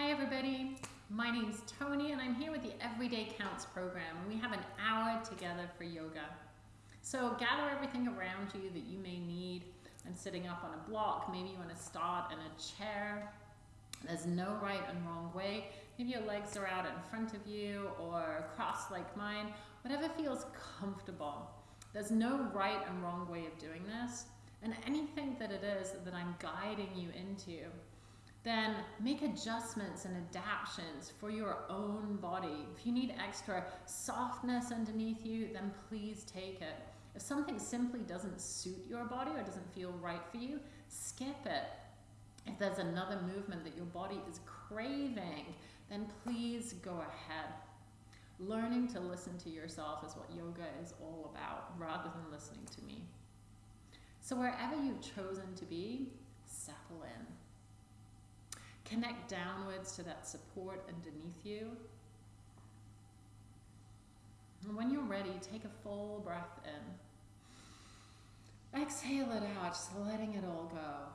Hi everybody, my name is Tony and I'm here with the Everyday Counts program. We have an hour together for yoga. So gather everything around you that you may need. I'm sitting up on a block, maybe you want to start in a chair. There's no right and wrong way. Maybe your legs are out in front of you or crossed like mine, whatever feels comfortable. There's no right and wrong way of doing this. And anything that it is that I'm guiding you into, then make adjustments and adaptations for your own body. If you need extra softness underneath you, then please take it. If something simply doesn't suit your body or doesn't feel right for you, skip it. If there's another movement that your body is craving, then please go ahead. Learning to listen to yourself is what yoga is all about, rather than listening to me. So wherever you've chosen to be, settle in. Connect downwards to that support underneath you. And when you're ready, take a full breath in. Exhale it out, just letting it all go.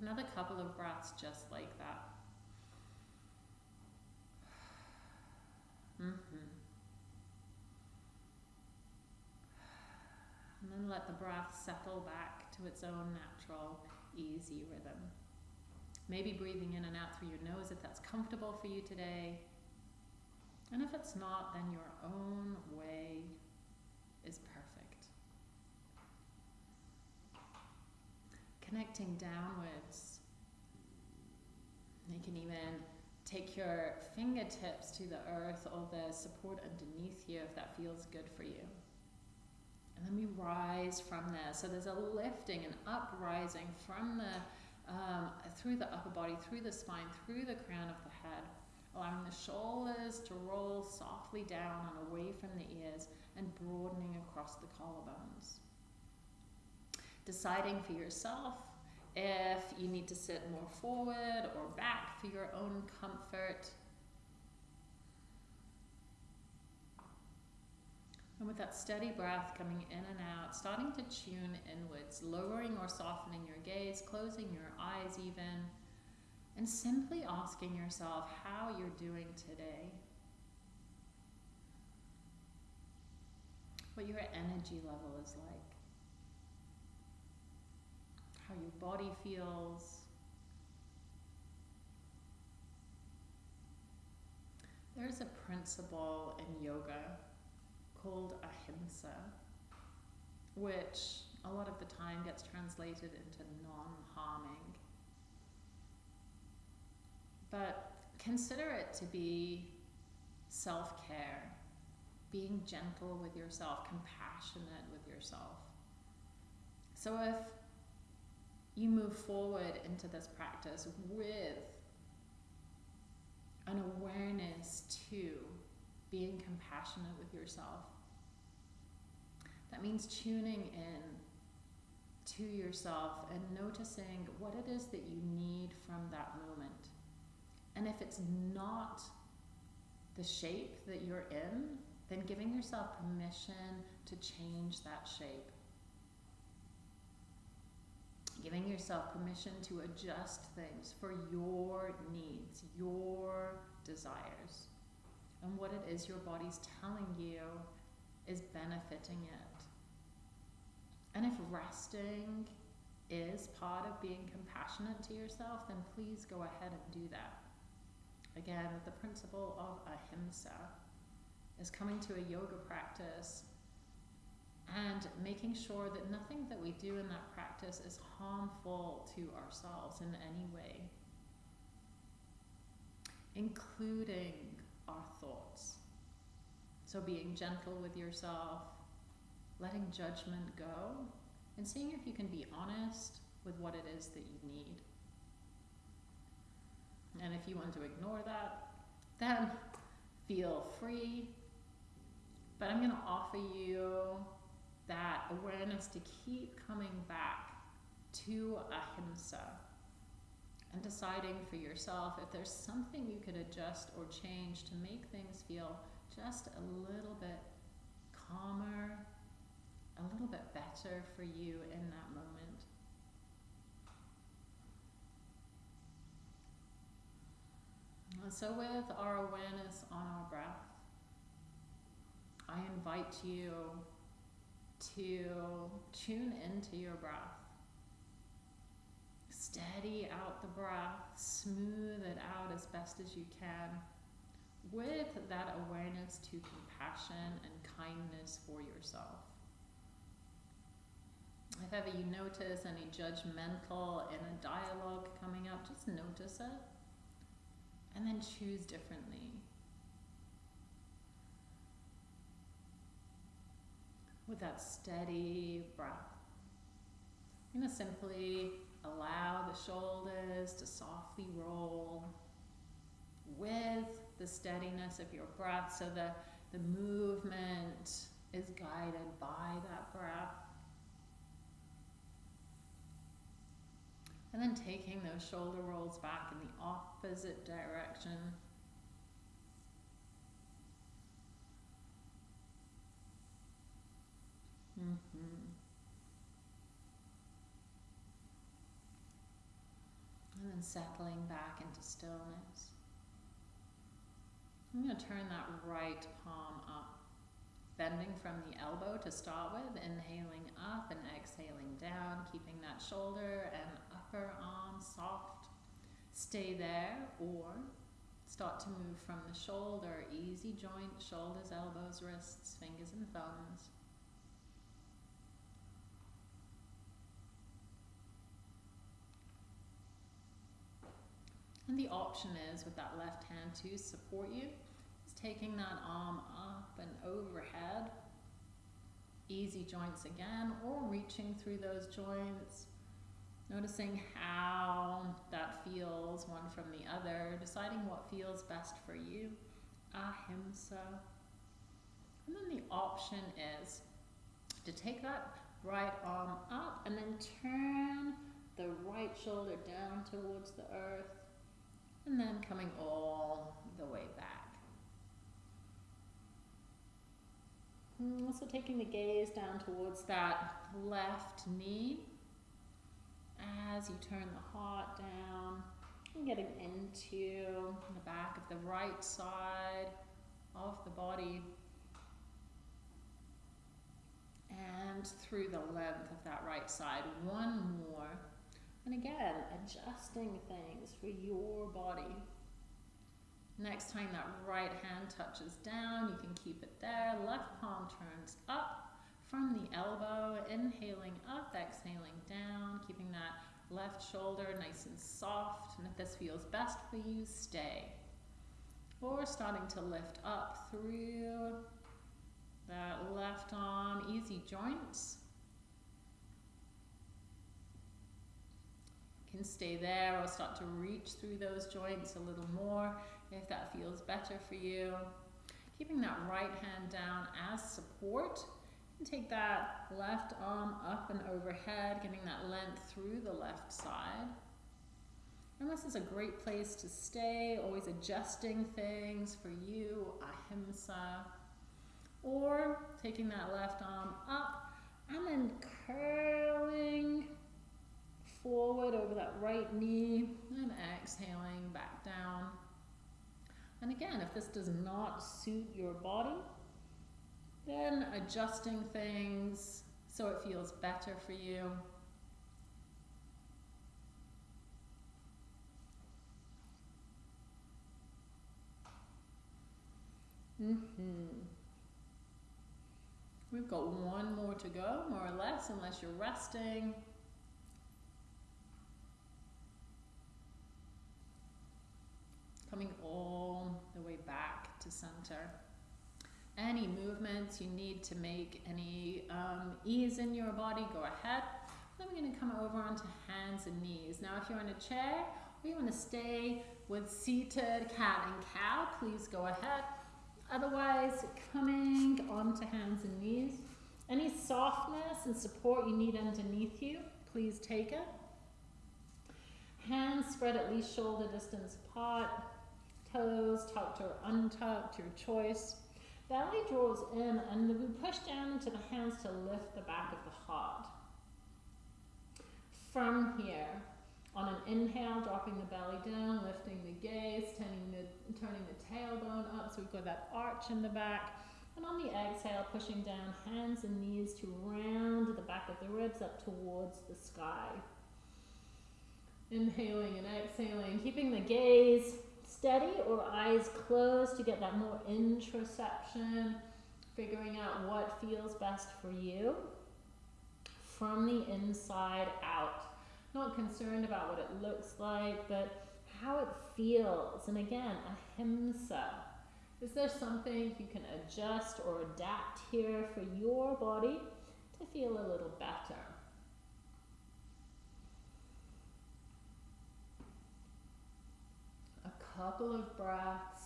Another couple of breaths just like that. Mm -hmm. And then let the breath settle back to its own natural, easy rhythm. Maybe breathing in and out through your nose if that's comfortable for you today. And if it's not, then your own way is perfect. Connecting downwards. You can even take your fingertips to the earth or the support underneath you if that feels good for you. And then we rise from there. So there's a lifting and uprising from the um, through the upper body, through the spine, through the crown of the head, allowing the shoulders to roll softly down and away from the ears and broadening across the collarbones. Deciding for yourself if you need to sit more forward or back for your own comfort. And with that steady breath coming in and out, starting to tune inwards, lowering or softening your gaze, closing your eyes even, and simply asking yourself how you're doing today. What your energy level is like. How your body feels. There's a principle in yoga called ahimsa, which a lot of the time gets translated into non-harming. But consider it to be self-care, being gentle with yourself, compassionate with yourself. So if you move forward into this practice with an awareness to being compassionate with yourself. That means tuning in to yourself and noticing what it is that you need from that moment. And if it's not the shape that you're in, then giving yourself permission to change that shape. Giving yourself permission to adjust things for your needs, your desires and what it is your body's telling you is benefiting it. And if resting is part of being compassionate to yourself, then please go ahead and do that. Again, the principle of ahimsa is coming to a yoga practice and making sure that nothing that we do in that practice is harmful to ourselves in any way, including our thoughts. So being gentle with yourself, letting judgment go, and seeing if you can be honest with what it is that you need. And if you want to ignore that, then feel free. But I'm going to offer you that awareness to keep coming back to ahimsa and deciding for yourself if there's something you could adjust or change to make things feel just a little bit calmer, a little bit better for you in that moment. So, with our awareness on our breath, I invite you to tune into your breath. Steady out the breath, smooth it out as best as you can with that awareness to compassion and kindness for yourself. If ever you notice any judgmental inner dialogue coming up, just notice it and then choose differently. With that steady breath, I'm going to simply allow the shoulders to softly roll with the steadiness of your breath so the, the movement is guided by that breath. And then taking those shoulder rolls back in the opposite direction. Mm-hmm. And then settling back into stillness. I'm going to turn that right palm up, bending from the elbow to start with, inhaling up and exhaling down, keeping that shoulder and upper arm soft. Stay there or start to move from the shoulder, easy joint, shoulders, elbows, wrists, fingers and thumbs. And the option is with that left hand to support you, is taking that arm up and overhead. Easy joints again, or reaching through those joints. Noticing how that feels one from the other, deciding what feels best for you. Ah, Ahimsa. And then the option is to take that right arm up and then turn the right shoulder down towards the earth coming all the way back. And also taking the gaze down towards that left knee as you turn the heart down and getting into the back of the right side of the body and through the length of that right side. One more. And again, adjusting things for your body. Next time that right hand touches down, you can keep it there. Left palm turns up from the elbow, inhaling up, exhaling down, keeping that left shoulder nice and soft. And if this feels best for you, stay. Or starting to lift up through that left arm, easy joints. Can stay there or start to reach through those joints a little more if that feels better for you. Keeping that right hand down as support. And take that left arm up and overhead, getting that length through the left side. And this is a great place to stay, always adjusting things for you, ahimsa. Or taking that left arm up and then curling forward over that right knee and exhaling back down. And again, if this does not suit your body, then adjusting things so it feels better for you. Mm-hmm. We've got one more to go, more or less, unless you're resting. coming all the way back to center. Any movements you need to make, any um, ease in your body, go ahead. Then we're going to come over onto hands and knees. Now, if you're in a chair or you want to stay with seated cat and cow, please go ahead. Otherwise, coming onto hands and knees. Any softness and support you need underneath you, please take it. Hands spread at least shoulder distance apart toes, tucked or untucked, your choice. Belly draws in and we push down into the hands to lift the back of the heart. From here, on an inhale, dropping the belly down, lifting the gaze, turning the turning the tailbone up so we've got that arch in the back. And on the exhale, pushing down hands and knees to round the back of the ribs up towards the sky. Inhaling and exhaling, keeping the gaze steady or eyes closed to get that more introspection, figuring out what feels best for you from the inside out. Not concerned about what it looks like, but how it feels. And again, ahimsa. Is there something you can adjust or adapt here for your body to feel a little better? A couple of breaths.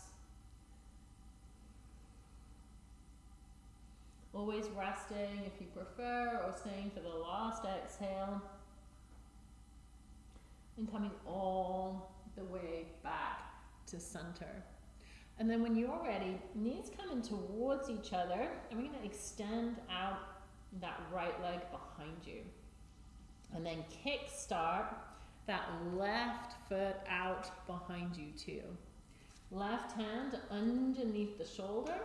Always resting if you prefer, or staying for the last exhale. And coming all the way back to center. And then when you're ready, knees coming towards each other, and we're going to extend out that right leg behind you. And then kick start that left foot out behind you too. Left hand underneath the shoulder.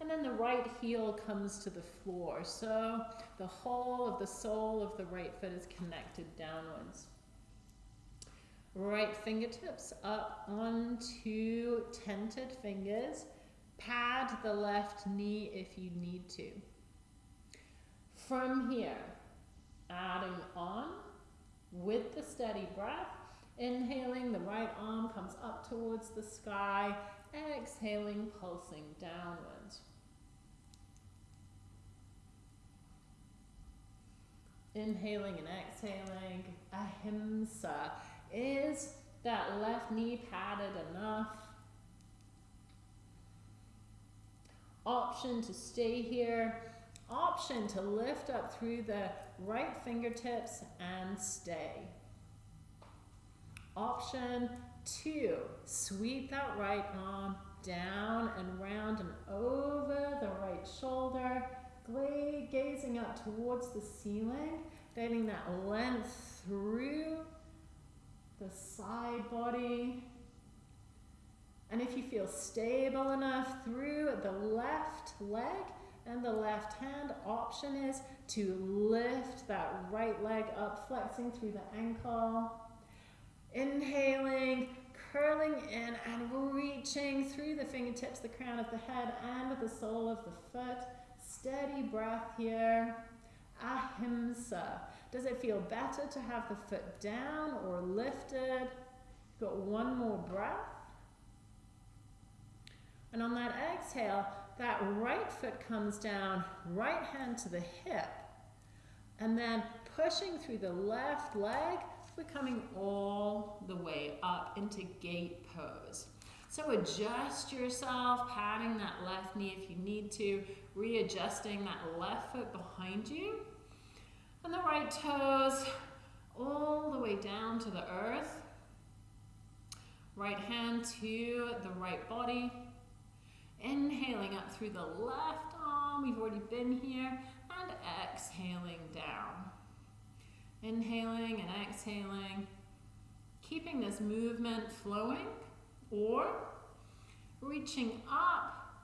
And then the right heel comes to the floor. So the whole of the sole of the right foot is connected downwards. Right fingertips up onto tented fingers. Pad the left knee if you need to. From here, adding on with the steady breath. Inhaling, the right arm comes up towards the sky. Exhaling, pulsing downwards. Inhaling and exhaling, ahimsa. Is that left knee padded enough? Option to stay here. Option to lift up through the right fingertips and stay. Option two, sweep that right arm down and round and over the right shoulder, gazing up towards the ceiling, getting that length through the side body. And if you feel stable enough through the left leg and the left hand, option is to lift that right leg up, flexing through the ankle. Inhaling, curling in and reaching through the fingertips, the crown of the head and the sole of the foot. Steady breath here. Ahimsa. Does it feel better to have the foot down or lifted? Got one more breath. And on that exhale, that right foot comes down, right hand to the hip. And then pushing through the left leg, we're coming all the way up into gate pose. So adjust yourself, patting that left knee if you need to, readjusting that left foot behind you. And the right toes all the way down to the earth. Right hand to the right body. Inhaling up through the left arm, we've already been here, and exhaling down. Inhaling and exhaling, keeping this movement flowing, or reaching up,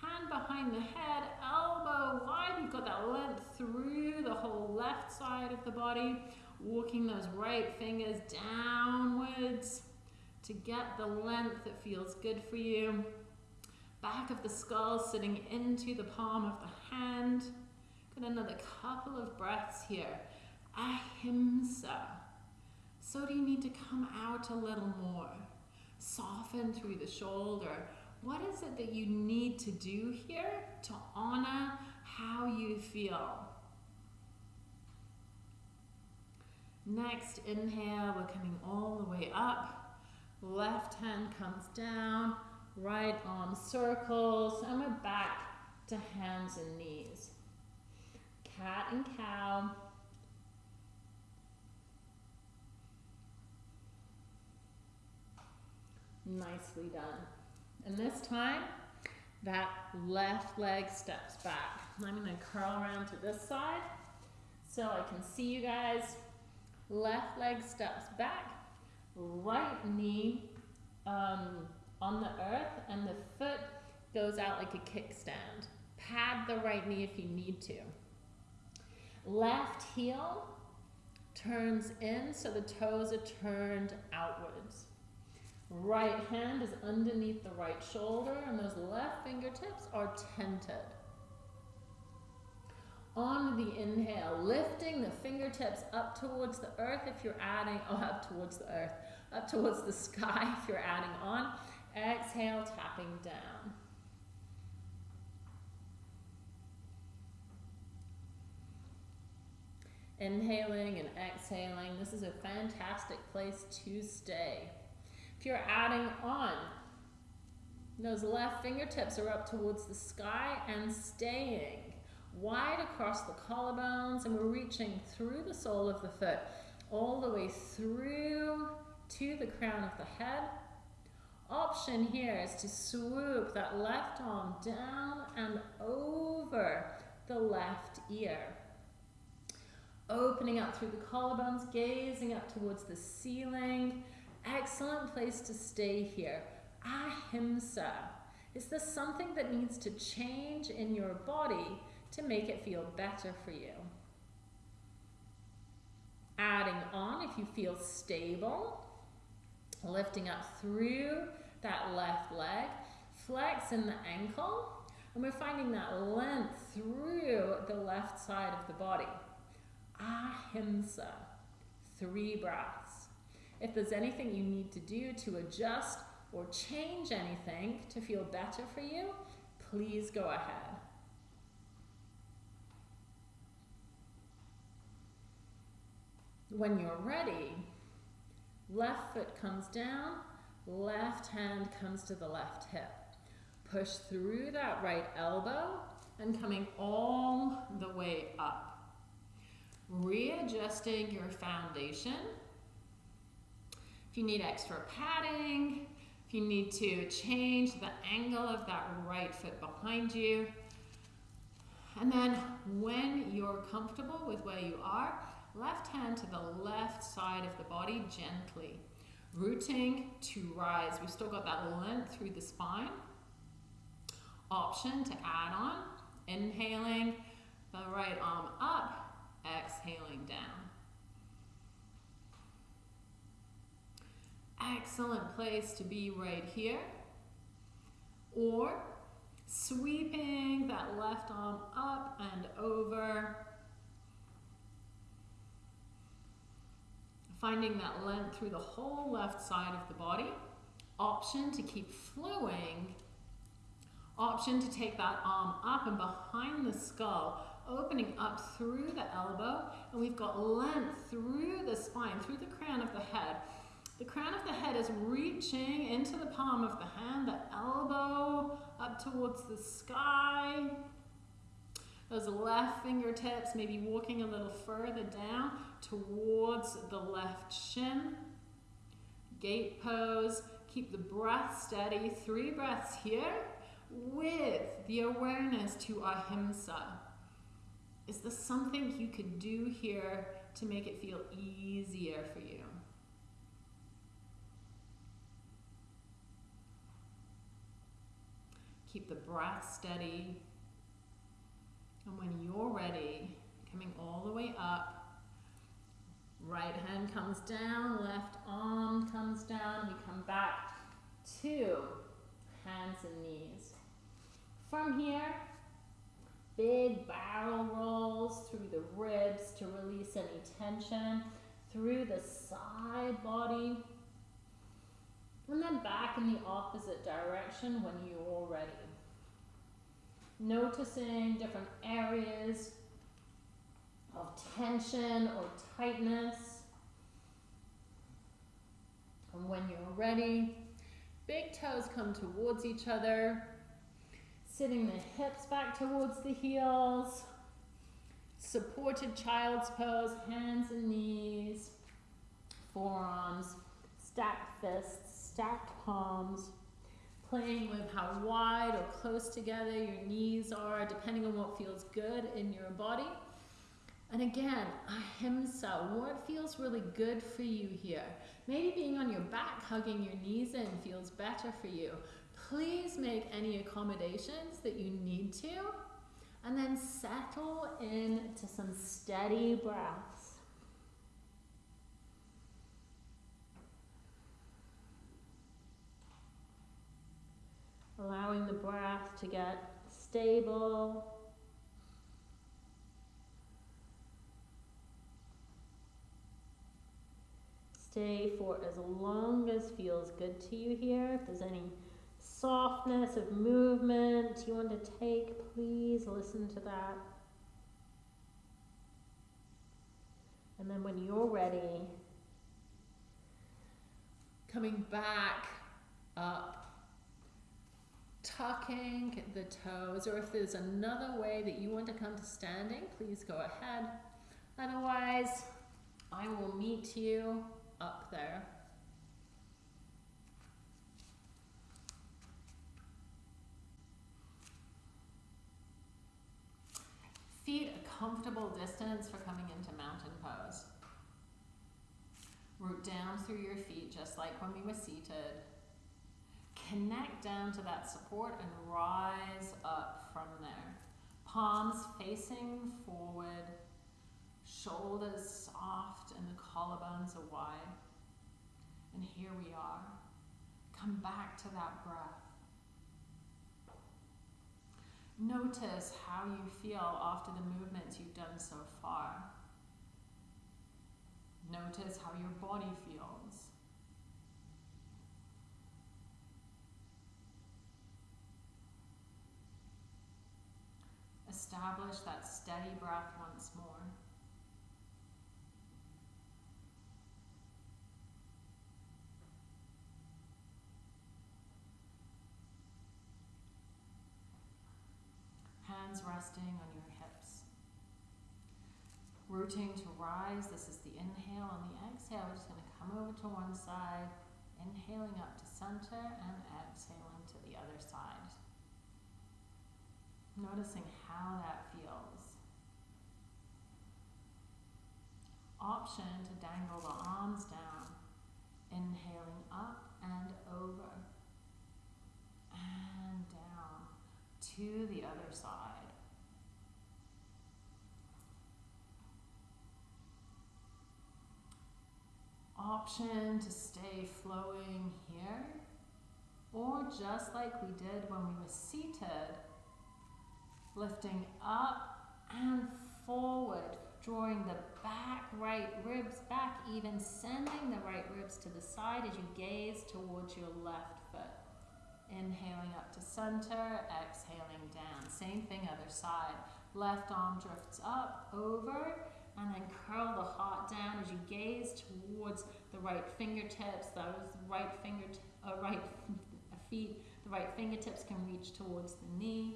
hand behind the head, elbow wide, you've got that length through the whole left side of the body, walking those right fingers downwards to get the length that feels good for you back of the skull sitting into the palm of the hand. Got another couple of breaths here. Ahimsa. So do you need to come out a little more? Soften through the shoulder. What is it that you need to do here to honor how you feel? Next inhale, we're coming all the way up. Left hand comes down right arm circles, and we're back to hands and knees. Cat and cow. Nicely done. And this time, that left leg steps back. I'm going to curl around to this side so I can see you guys. Left leg steps back, right knee um, on the earth and the foot goes out like a kickstand. Pad the right knee if you need to. Left heel turns in so the toes are turned outwards. Right hand is underneath the right shoulder and those left fingertips are tented. On the inhale, lifting the fingertips up towards the earth if you're adding, oh, up towards the earth, up towards the sky if you're adding on. Exhale, tapping down. Inhaling and exhaling. This is a fantastic place to stay. If you're adding on, those left fingertips are up towards the sky and staying wide across the collarbones and we're reaching through the sole of the foot all the way through to the crown of the head. Option here is to swoop that left arm down and over the left ear. Opening up through the collarbones, gazing up towards the ceiling. Excellent place to stay here. Ahimsa. Is this something that needs to change in your body to make it feel better for you? Adding on if you feel stable, lifting up through that left leg, flex in the ankle, and we're finding that length through the left side of the body. Ahimsa, three breaths. If there's anything you need to do to adjust or change anything to feel better for you, please go ahead. When you're ready, left foot comes down, left hand comes to the left hip. Push through that right elbow and coming all the way up. Readjusting your foundation. If you need extra padding, if you need to change the angle of that right foot behind you. And then when you're comfortable with where you are, Left hand to the left side of the body gently. Rooting to rise. We've still got that length through the spine. Option to add on. Inhaling the right arm up, exhaling down. Excellent place to be right here. Or sweeping that left arm up and over Finding that length through the whole left side of the body. Option to keep flowing. Option to take that arm up and behind the skull, opening up through the elbow. And we've got length through the spine, through the crown of the head. The crown of the head is reaching into the palm of the hand, the elbow up towards the sky. Those left fingertips maybe walking a little further down towards the left shin. Gate pose. Keep the breath steady. Three breaths here with the awareness to ahimsa. Is there something you could do here to make it feel easier for you? Keep the breath steady. And when you're ready, coming all the way up, Right hand comes down, left arm comes down. We come back to hands and knees. From here, big barrel rolls through the ribs to release any tension, through the side body, and then back in the opposite direction when you're ready. Noticing different areas of tension or tightness. And when you're ready, big toes come towards each other, sitting the hips back towards the heels, supported child's pose, hands and knees, forearms, stacked fists, stacked palms, playing with how wide or close together your knees are, depending on what feels good in your body And again, ahimsa, what feels really good for you here? Maybe being on your back, hugging your knees in feels better for you. Please make any accommodations that you need to. And then settle into some steady breaths. Allowing the breath to get stable stay for as long as feels good to you here. If there's any softness of movement you want to take, please listen to that. And then when you're ready, coming back up, tucking the toes, or if there's another way that you want to come to standing, please go ahead. Otherwise, I will meet you up there. Feet a comfortable distance for coming into mountain pose. Root down through your feet just like when we were seated. Connect down to that support and rise up from there. Palms facing forward, shoulders soft and the collarbones are wide. And here we are. Come back to that breath. Notice how you feel after the movements you've done so far. Notice how your body feels. Establish that steady breath once more. Hands resting on your hips. Rooting to rise, this is the inhale. On the exhale, we're just going to come over to one side, inhaling up to center and exhaling to the other side. Noticing how that feels. Option to dangle the arms down, inhaling up and over and down to the other side. Option to stay flowing here, or just like we did when we were seated, lifting up and forward, drawing the back right ribs back, even sending the right ribs to the side as you gaze towards your left foot. Inhaling up to center, exhaling down. Same thing, other side. Left arm drifts up, over, and then curl the heart down as you gaze towards the right fingertips, those right finger, uh, right feet, the right fingertips can reach towards the knee.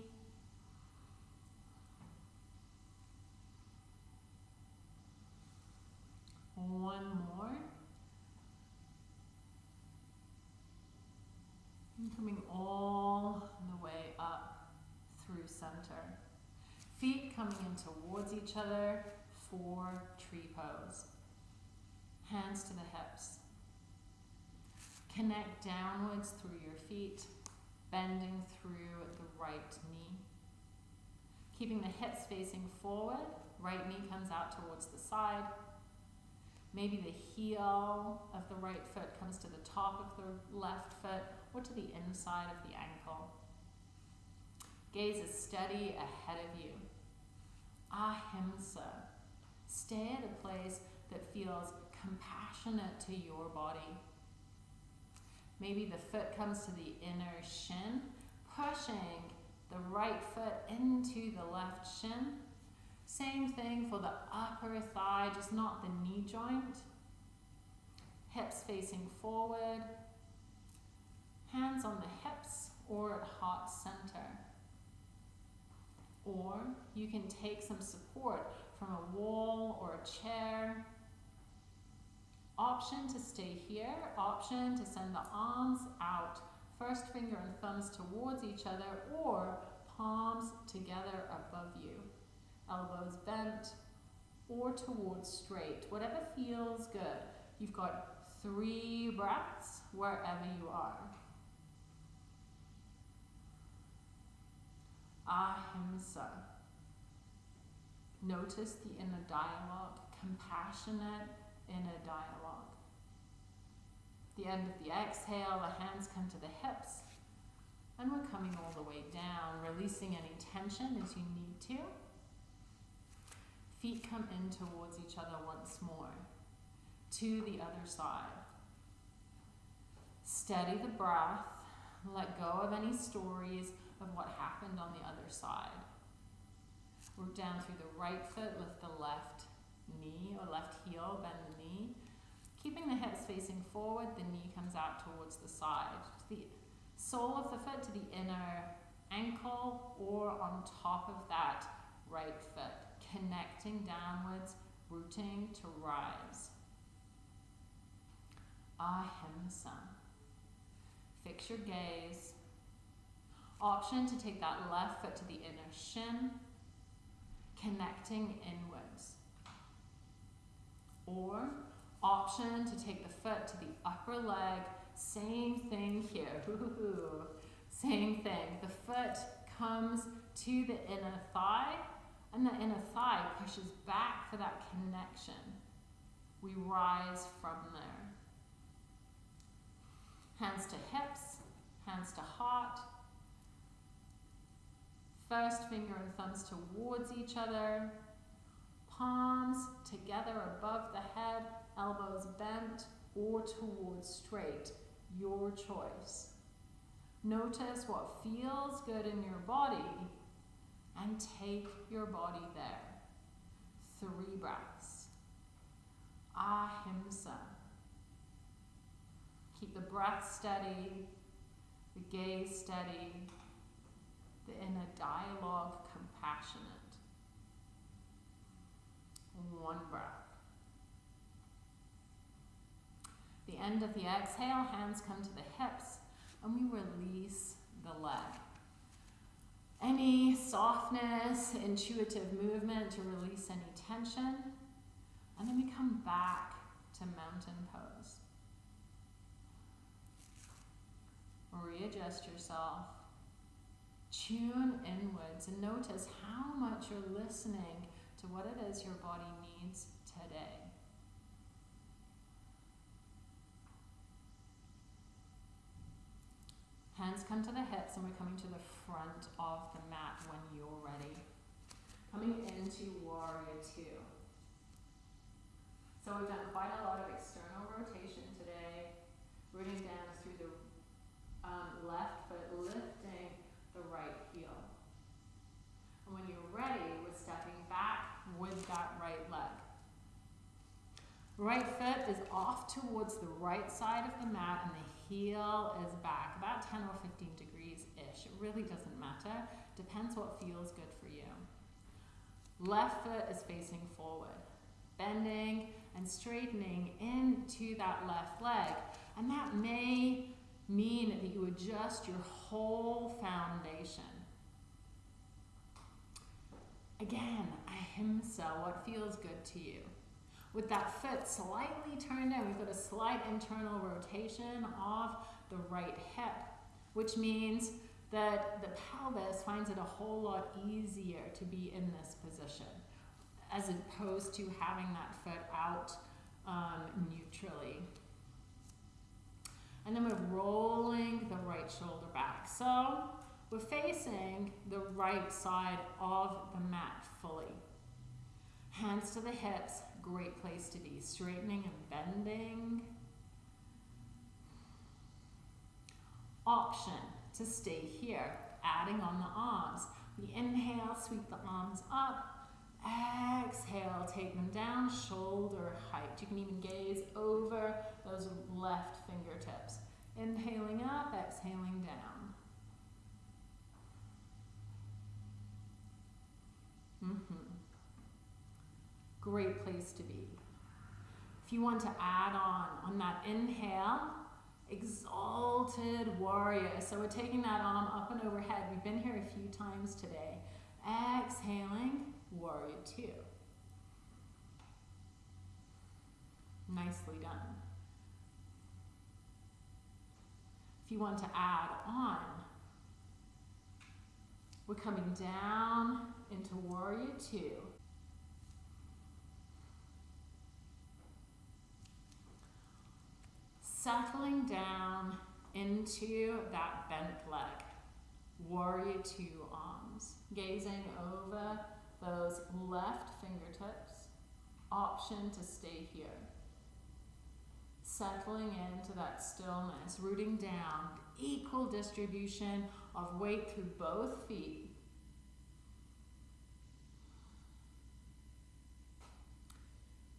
One more. And coming all the way up through center. Feet coming in towards each other for tree pose. Hands to the hips. Connect downwards through your feet, bending through the right knee. Keeping the hips facing forward, right knee comes out towards the side. Maybe the heel of the right foot comes to the top of the left foot or to the inside of the ankle. Gaze is steady ahead of you. Ah, Ahimsa. Stay at a place that feels compassionate to your body. Maybe the foot comes to the inner shin, pushing the right foot into the left shin. Same thing for the upper thigh, just not the knee joint. Hips facing forward, hands on the hips or at heart center. Or you can take some support from a wall or a chair. Option to stay here, option to send the arms out, first finger and thumbs towards each other or palms together above you. Elbows bent, or towards straight, whatever feels good. You've got three breaths wherever you are. Ahimsa. Notice the inner dialogue, compassionate inner dialogue. The end of the exhale, the hands come to the hips, and we're coming all the way down, releasing any tension as you need to. Feet come in towards each other once more, to the other side. Steady the breath, let go of any stories of what happened on the other side. Work down through the right foot, lift the left knee or left heel, bend the knee. Keeping the hips facing forward, the knee comes out towards the side. To The sole of the foot to the inner ankle or on top of that right foot, connecting downwards, rooting to rise. Ahimsa. Fix your gaze. Option to take that left foot to the inner shin, connecting inwards. Or option to take the foot to the upper leg, same thing here. Same thing. The foot comes to the inner thigh, and the inner thigh pushes back for that connection. We rise from there. Hands to hips, hands to heart. First finger and thumbs towards each other. Palms together above the head, elbows bent or towards straight. Your choice. Notice what feels good in your body and take your body there. Three breaths. Ahimsa. Keep the breath steady, the gaze steady, the a dialogue compassionate. One breath. The end of the exhale, hands come to the hips and we release the leg. Any softness, intuitive movement to release any tension. And then we come back to mountain pose. Readjust yourself. Tune inwards and notice how much you're listening to what it is your body needs today. Hands come to the hips and we're coming to the front of the mat when you're ready. Coming into warrior two. So we've done quite a lot of external rotation today, rooting down through the um, left foot, lifting the right heel. And when you're ready, we're stepping back with that right leg. Right foot is off towards the right side of the mat and the heel is back, about 10 or 15 degrees-ish. It really doesn't matter. Depends what feels good for you. Left foot is facing forward, bending and straightening into that left leg. And that may mean that you adjust your whole foundation. Again, ahimsa, what feels good to you. With that foot slightly turned in, we've got a slight internal rotation of the right hip, which means that the pelvis finds it a whole lot easier to be in this position as opposed to having that foot out um, neutrally. And then we're rolling the right shoulder back. So we're facing the right side of the mat fully. Hands to the hips, great place to be. Straightening and bending. Option to stay here, adding on the arms. We inhale, sweep the arms up. Exhale, take them down, shoulder height. You can even gaze over those left fingertips. Inhaling up, exhaling down. Mm-hmm. Great place to be. If you want to add on, on that inhale, exalted warrior. So we're taking that arm up and overhead. We've been here a few times today. Exhaling, warrior two. Nicely done. If you want to add on, we're coming down into warrior two. Settling down into that bent leg. Warrior two arms. Gazing over those left fingertips. Option to stay here. Settling into that stillness, rooting down, equal distribution of weight through both feet.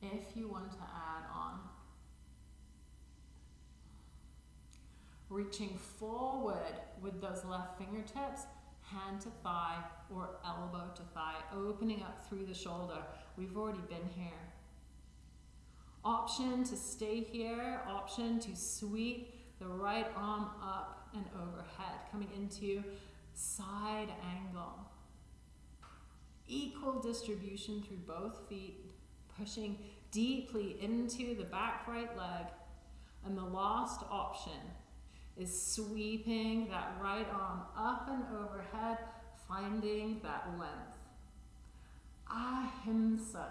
If you want to add on, reaching forward with those left fingertips, hand to thigh or elbow to thigh, opening up through the shoulder. We've already been here. Option to stay here, option to sweep the right arm up and overhead, coming into side angle. Equal distribution through both feet, pushing deeply into the back right leg. And the last option is sweeping that right arm up and overhead, finding that length. Ah, Ahimsa.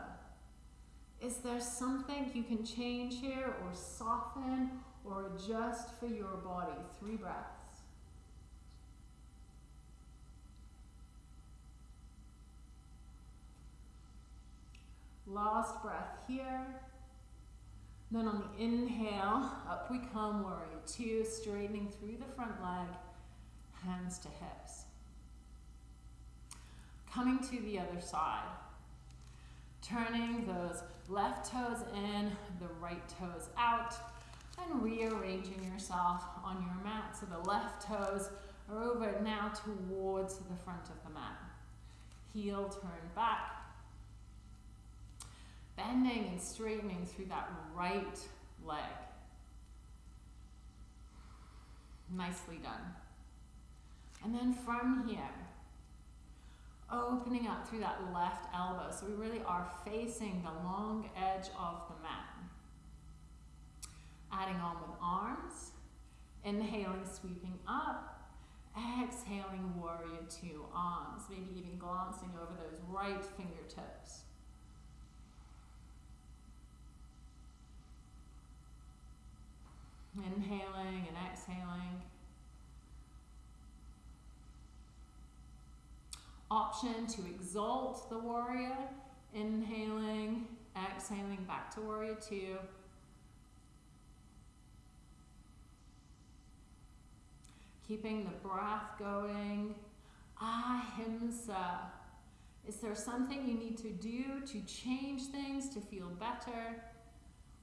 Is there something you can change here or soften or adjust for your body? Three breaths. Last breath here. Then on the inhale, up we come, warrior two, straightening through the front leg, hands to hips. Coming to the other side. Turning those left toes in, the right toes out, and rearranging yourself on your mat. So the left toes are over now towards the front of the mat. Heel turn back, bending and straightening through that right leg. Nicely done. And then from here, opening up through that left elbow. So we really are facing the long edge of the mat. Adding on with arms. Inhaling, sweeping up. Exhaling, warrior two arms. Maybe even glancing over those right fingertips. Inhaling and exhaling. Option to exalt the warrior. Inhaling, exhaling back to warrior two. Keeping the breath going. Ah, Ahimsa. Is there something you need to do to change things, to feel better?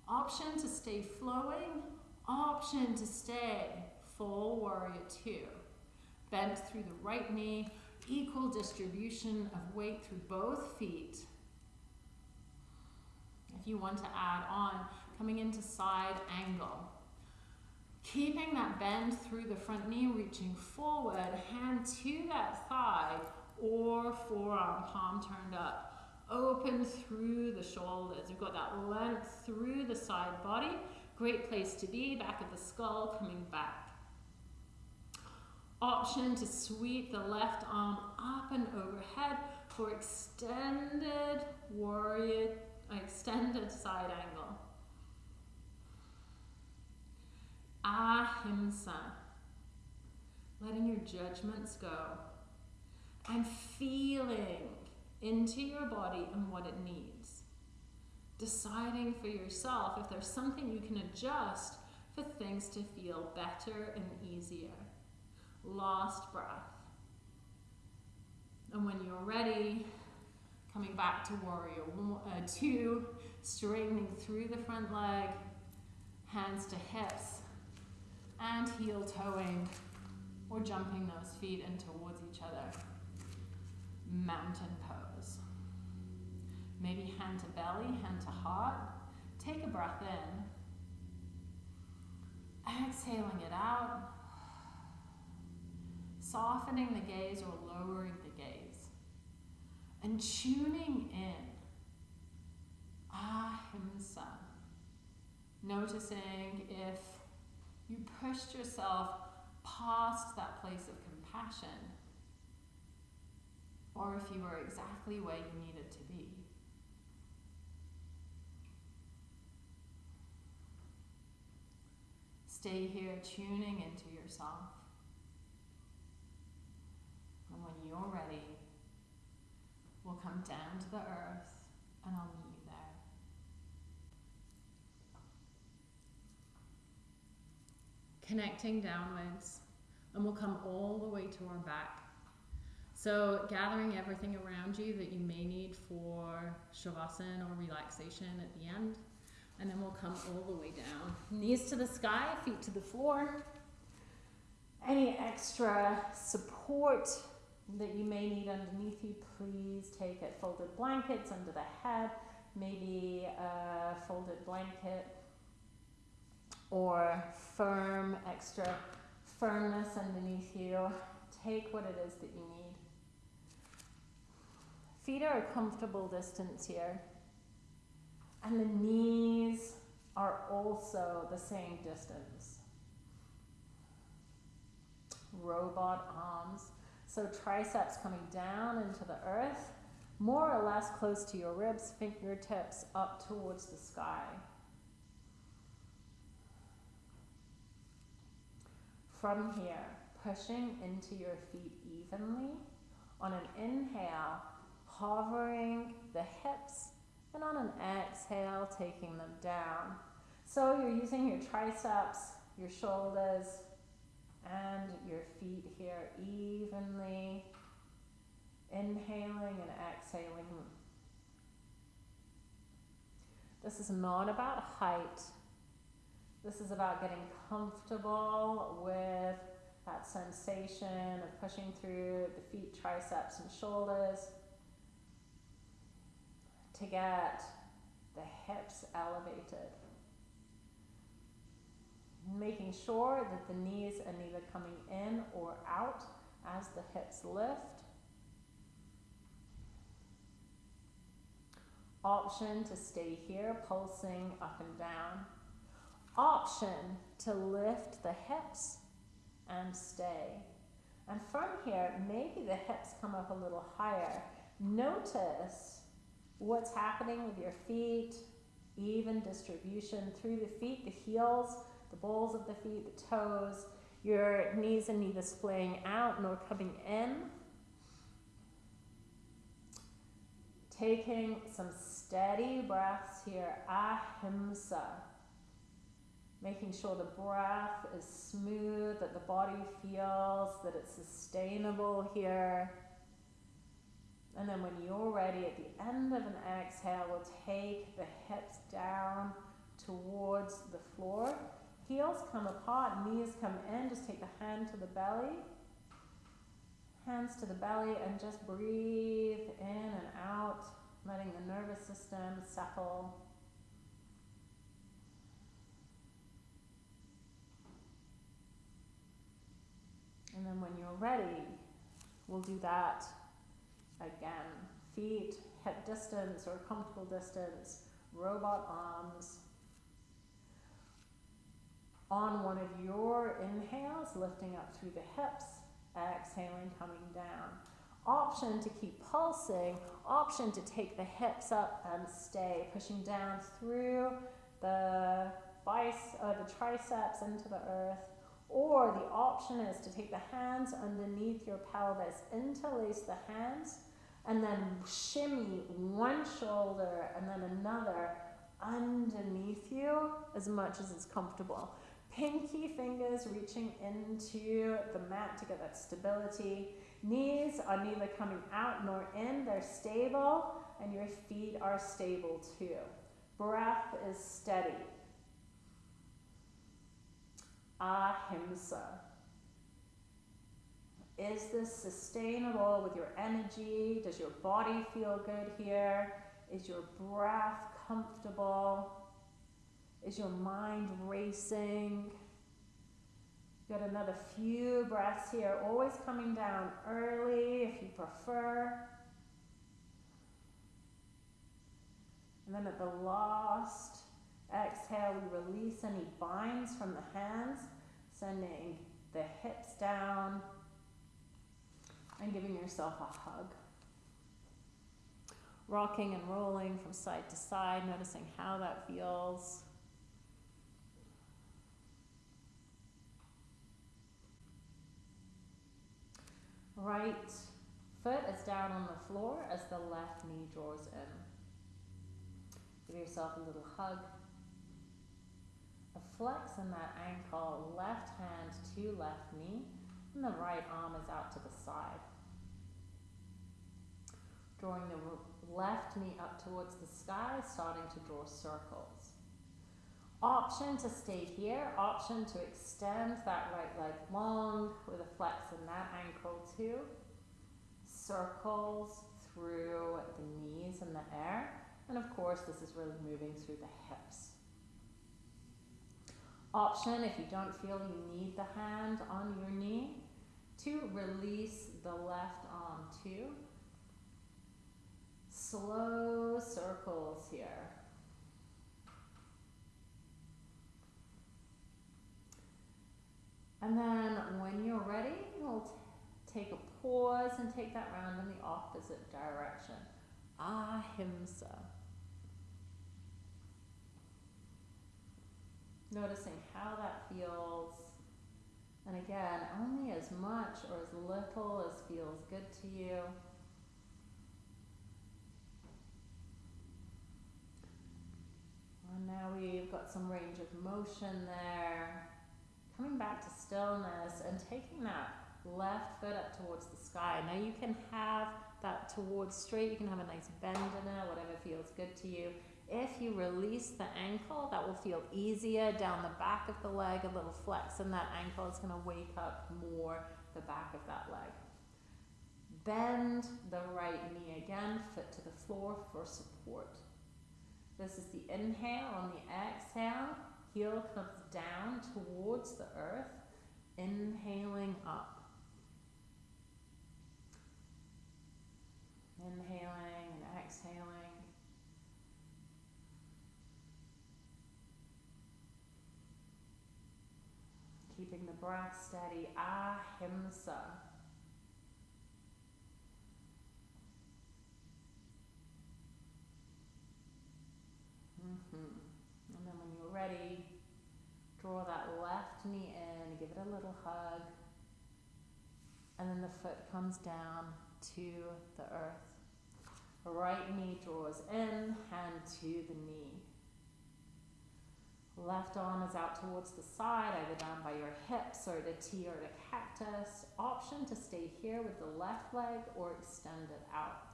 Option to stay flowing Option to stay, full warrior two. Bend through the right knee, equal distribution of weight through both feet. If you want to add on, coming into side angle. Keeping that bend through the front knee, reaching forward, hand to that thigh or forearm, palm turned up. Open through the shoulders. You've got that length through the side body Great place to be, back of the skull coming back. Option to sweep the left arm up and overhead for extended warrior, extended side angle. Ahimsa, letting your judgments go and feeling into your body and what it needs deciding for yourself if there's something you can adjust for things to feel better and easier. Last breath. And when you're ready, coming back to warrior one, uh, two, straightening through the front leg, hands to hips, and heel toeing, or jumping those feet in towards each other. Mountain pose. Maybe hand to belly, hand to heart. Take a breath in. Exhaling it out. Softening the gaze or lowering the gaze. And tuning in. Ah, Ahimsa. Noticing if you pushed yourself past that place of compassion or if you were exactly where you needed to be. Stay here tuning into yourself. And when you're ready, we'll come down to the earth and I'll meet you there. Connecting downwards, and we'll come all the way to our back. So, gathering everything around you that you may need for shavasana or relaxation at the end. And then we'll come all the way down. Knees to the sky, feet to the floor. Any extra support that you may need underneath you, please take it. Folded blankets under the head, maybe a folded blanket or firm, extra firmness underneath you. Take what it is that you need. Feet are a comfortable distance here. And the knees are also the same distance. Robot arms. So triceps coming down into the earth, more or less close to your ribs, fingertips up towards the sky. From here, pushing into your feet evenly. On an inhale, hovering the hips, and on an exhale, taking them down. So you're using your triceps, your shoulders, and your feet here evenly, inhaling and exhaling. This is not about height. This is about getting comfortable with that sensation of pushing through the feet, triceps, and shoulders to get the hips elevated. Making sure that the knees are neither coming in or out as the hips lift. Option to stay here, pulsing up and down. Option to lift the hips and stay. And from here, maybe the hips come up a little higher. Notice what's happening with your feet, even distribution through the feet, the heels, the balls of the feet, the toes, your knees and neither splaying out nor coming in. Taking some steady breaths here, ahimsa. Making sure the breath is smooth, that the body feels that it's sustainable here. And then when you're ready, at the end of an exhale, we'll take the hips down towards the floor. Heels come apart, knees come in. Just take the hand to the belly. Hands to the belly and just breathe in and out, letting the nervous system settle. And then when you're ready, we'll do that again. Feet, hip distance or comfortable distance, robot arms. On one of your inhales, lifting up through the hips, exhaling, coming down. Option to keep pulsing, option to take the hips up and stay, pushing down through the biceps, uh, the triceps into the earth. Or the option is to take the hands underneath your pelvis, interlace the hands, and then shimmy one shoulder and then another underneath you as much as it's comfortable. Pinky fingers reaching into the mat to get that stability. Knees are neither coming out nor in, they're stable, and your feet are stable too. Breath is steady. Ahimsa. Is this sustainable with your energy? Does your body feel good here? Is your breath comfortable? Is your mind racing? Got another few breaths here, always coming down early if you prefer. And then at the last Exhale, we release any binds from the hands, sending the hips down and giving yourself a hug. Rocking and rolling from side to side, noticing how that feels. Right foot is down on the floor as the left knee draws in. Give yourself a little hug. A flex in that ankle, left hand to left knee, and the right arm is out to the side. Drawing the left knee up towards the sky, starting to draw circles. Option to stay here, option to extend that right leg long with a flex in that ankle too. Circles through the knees in the air. And of course, this is really moving through the hips. Option, if you don't feel you need the hand on your knee, to release the left arm too. Slow circles here. And then when you're ready, we'll take a pause and take that round in the opposite direction. Ah, Ahimsa. Noticing how that feels. And again, only as much or as little as feels good to you. And now we've got some range of motion there coming back to stillness and taking that left foot up towards the sky. Now you can have that towards straight, you can have a nice bend in it, whatever feels good to you. If you release the ankle, that will feel easier down the back of the leg, a little flex in that ankle is going to wake up more the back of that leg. Bend the right knee again, foot to the floor for support. This is the inhale. On the exhale, heel comes down towards the earth, inhaling up. Inhaling and exhaling. Keeping the breath steady. Ahimsa. Mm-hmm. And then when you're ready, Draw that left knee in, give it a little hug. And then the foot comes down to the earth. Right knee draws in, hand to the knee. Left arm is out towards the side, either down by your hips or the T or the cactus. Option to stay here with the left leg or extend it out.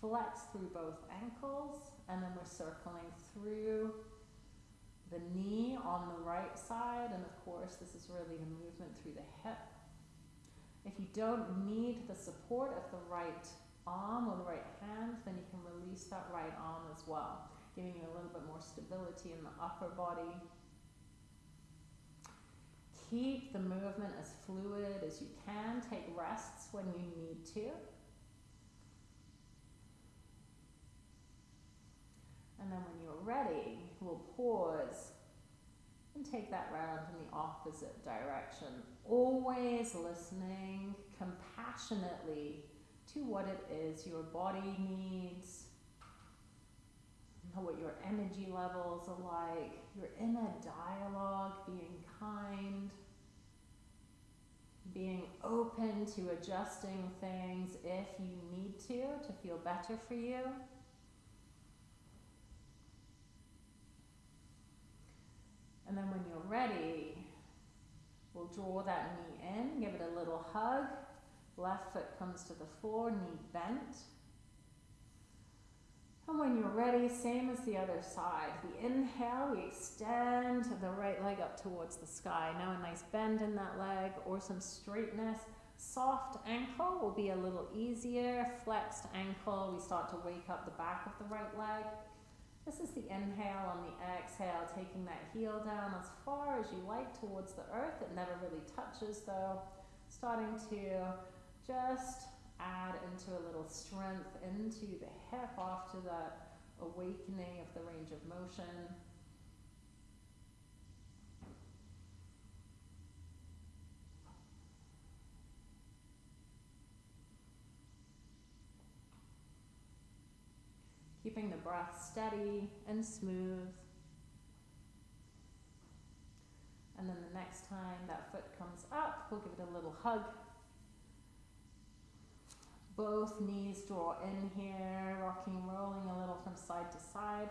Flex through both ankles, and then we're circling through the knee on the right side, and of course, this is really the movement through the hip. If you don't need the support of the right arm or the right hand, then you can release that right arm as well, giving you a little bit more stability in the upper body. Keep the movement as fluid as you can. Take rests when you need to. And then when you're ready, we'll pause and take that round in the opposite direction. Always listening compassionately to what it is your body needs, what your energy levels are like. You're in a dialogue, being kind, being open to adjusting things if you need to to feel better for you. And then when you're ready, we'll draw that knee in, give it a little hug. Left foot comes to the floor, knee bent. And when you're ready, same as the other side. We inhale, we extend the right leg up towards the sky. Now a nice bend in that leg or some straightness. Soft ankle will be a little easier. Flexed ankle, we start to wake up the back of the right leg. This is the inhale on the exhale, taking that heel down as far as you like towards the earth. It never really touches though. Starting to just add into a little strength into the hip after that awakening of the range of motion. Keeping the breath steady and smooth. And then the next time that foot comes up, we'll give it a little hug. Both knees draw in here, rocking, rolling a little from side to side.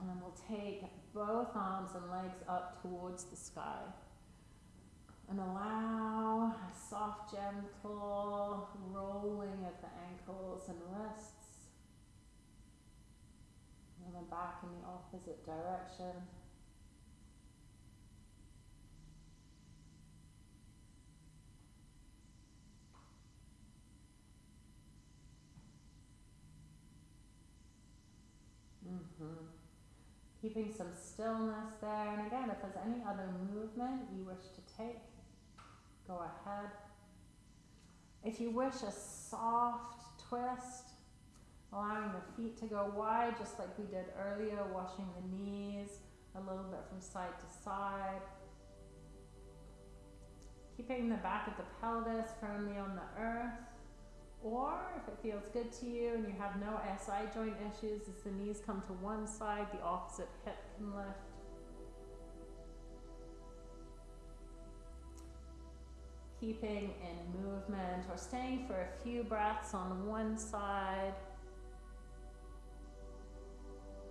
And then we'll take both arms and legs up towards the sky. And allow a soft, gentle rolling of the ankles and wrists. And then back in the opposite direction. Mm-hmm. Keeping some stillness there. And again, if there's any other movement you wish to take, go ahead. If you wish a soft twist, allowing the feet to go wide, just like we did earlier, washing the knees a little bit from side to side. Keeping the back of the pelvis firmly on the earth. Or if it feels good to you and you have no SI joint issues, as the knees come to one side, the opposite hip can lift. Keeping in movement or staying for a few breaths on one side.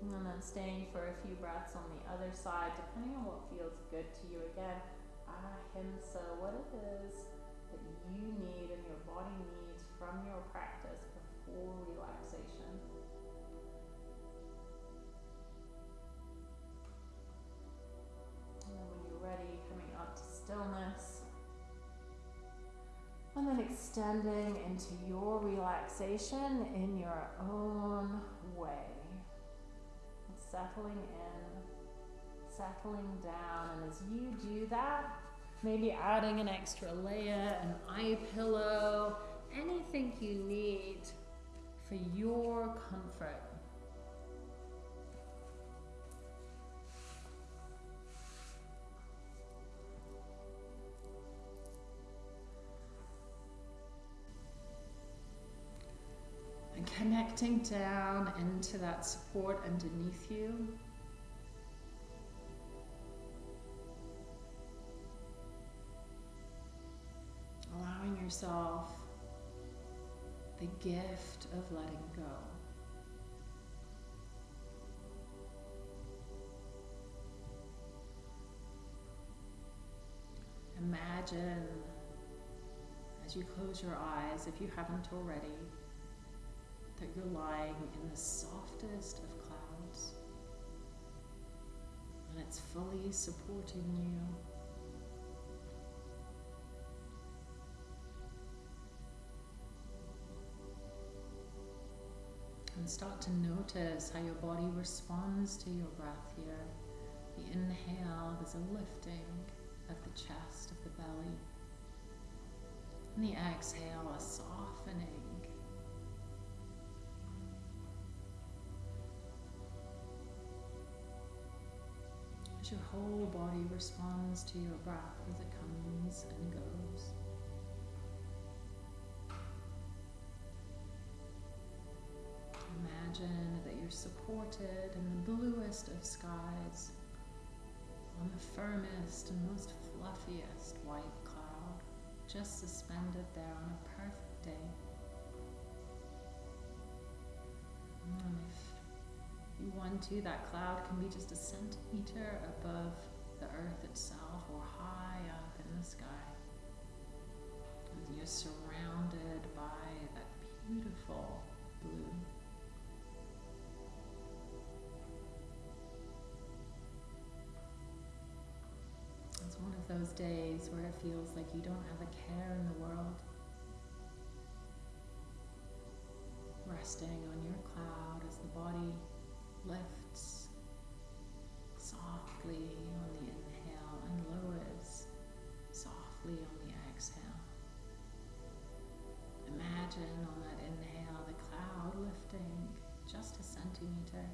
And then staying for a few breaths on the other side, depending on what feels good to you. Again, ah, ahimsa, what it is that you need and your body needs from your practice before relaxation. And then when you're ready, coming up to stillness. And then extending into your relaxation in your own way. Settling in, settling down. And as you do that, maybe adding an extra layer, an eye pillow, anything you need for your comfort. Connecting down into that support underneath you. Allowing yourself the gift of letting go. Imagine as you close your eyes, if you haven't already, that you're lying in the softest of clouds and it's fully supporting you. And start to notice how your body responds to your breath here. The inhale, there's a lifting of the chest, of the belly. And the exhale, a softening. Your whole body responds to your breath as it comes and goes. Imagine that you're supported in the bluest of skies on the firmest and most fluffiest white cloud, just suspended there on a perfect day. Oh, And if you want to, that cloud can be just a centimeter above the earth itself or high up in the sky. And you're surrounded by that beautiful blue. It's one of those days where it feels like you don't have a care in the world. Resting on your cloud as the body lifts softly on the inhale and lowers softly on the exhale. Imagine on that inhale the cloud lifting just a centimeter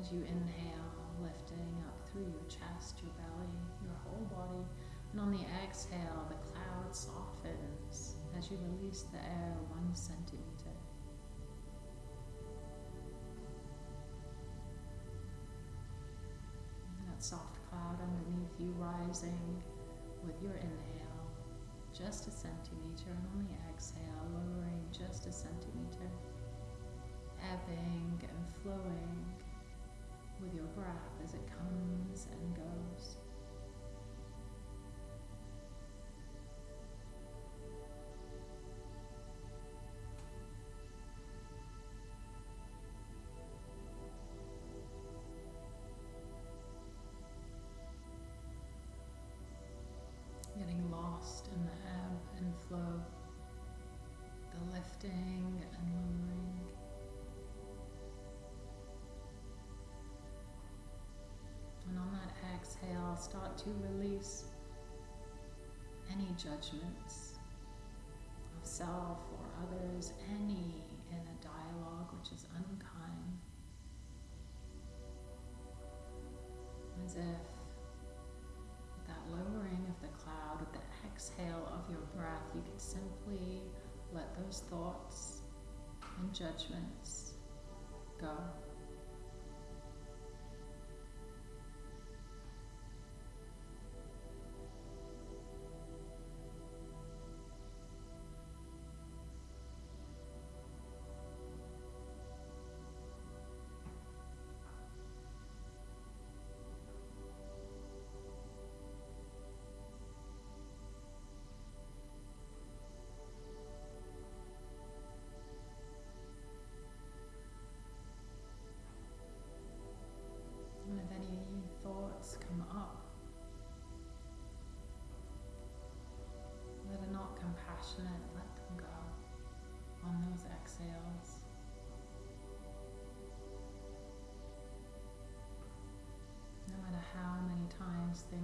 as you inhale, lifting up through your chest, your belly, your whole body, And on the exhale, the cloud softens as you release the air one centimeter. You rising with your inhale just a centimeter, and on the exhale, lowering just a centimeter, ebbing and flowing with your breath as it comes and goes. Getting lost in the ebb and flow, the lifting and lowering. And on that exhale, start to release any judgments of self or others, any inner dialogue which is unkind. As if simply let those thoughts and judgments go.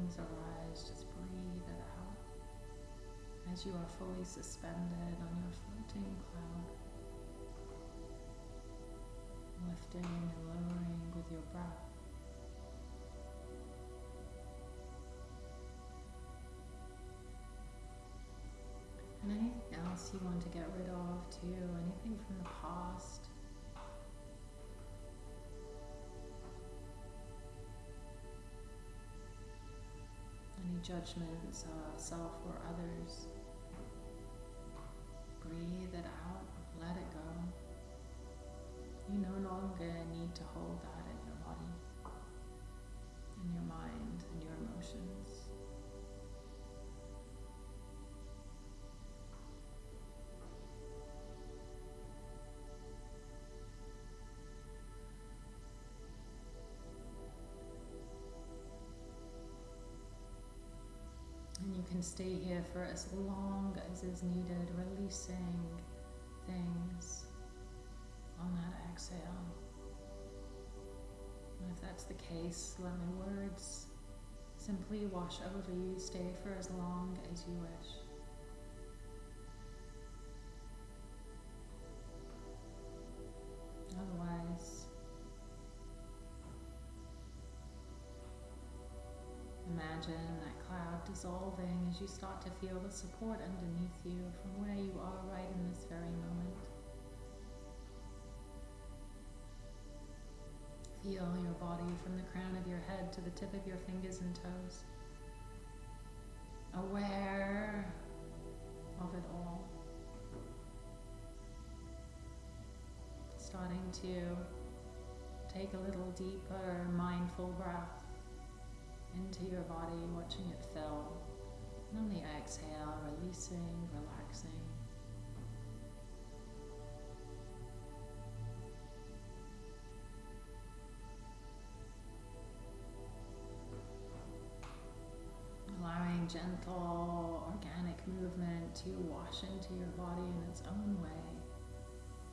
Things arise, just breathe it out as you are fully suspended on your floating cloud, lifting and lowering with your breath. And anything else you want to get rid of judgments of self or others. Breathe it out, let it go. You no longer need to hold that in your body, in your mind, in your emotions. Can stay here for as long as is needed, releasing things on that exhale. And if that's the case, let my words simply wash over you. Stay for as long as you wish. Otherwise, imagine that dissolving as you start to feel the support underneath you from where you are right in this very moment. Feel your body from the crown of your head to the tip of your fingers and toes. Aware of it all. Starting to take a little deeper mindful breath into your body, watching it fill. And on the exhale, releasing, relaxing. Allowing gentle, organic movement to wash into your body in its own way.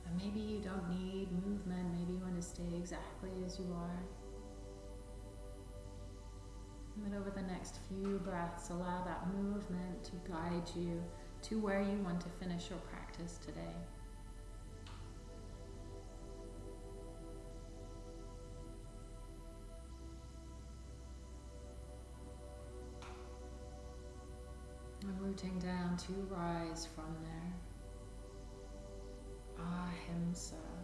And maybe you don't need movement, maybe you want to stay exactly as you are. And then over the next few breaths, allow that movement to guide you to where you want to finish your practice today. rooting down to rise from there. Ahimsa.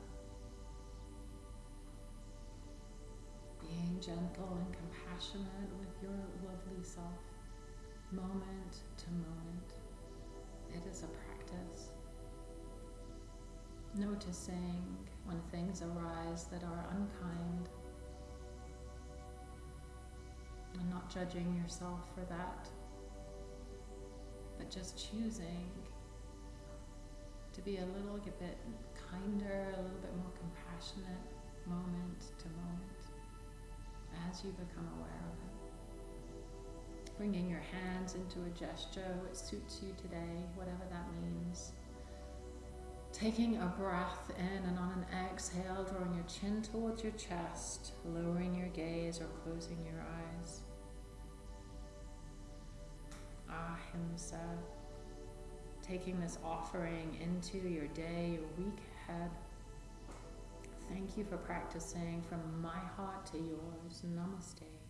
Being gentle and compassionate with your lovely self, moment to moment. It is a practice. Noticing when things arise that are unkind and not judging yourself for that, but just choosing to be a little bit kinder, a little bit more compassionate moment to moment as you become aware of it. Bringing your hands into a gesture which suits you today, whatever that means. Taking a breath in and on an exhale, drawing your chin towards your chest, lowering your gaze or closing your eyes. Ah, Ahimsa. Taking this offering into your day, your week ahead. Thank you for practicing from my heart to yours. Namaste.